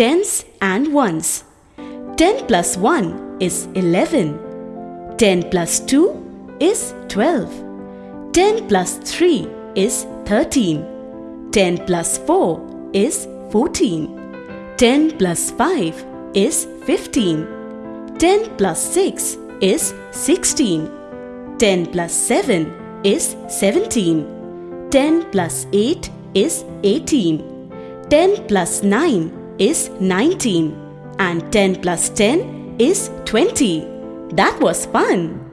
tens and ones. 10 plus 1 is 11. 10 plus 2 is 12. 10 plus 3 is 13. 10 plus 4 is 14. 10 plus 5 is 15. 10 plus 6 is 16. 10 plus 7 is 17. 10 plus 8 is 18. 10 plus 9 is 19. And 10 plus 10 is 20. That was fun!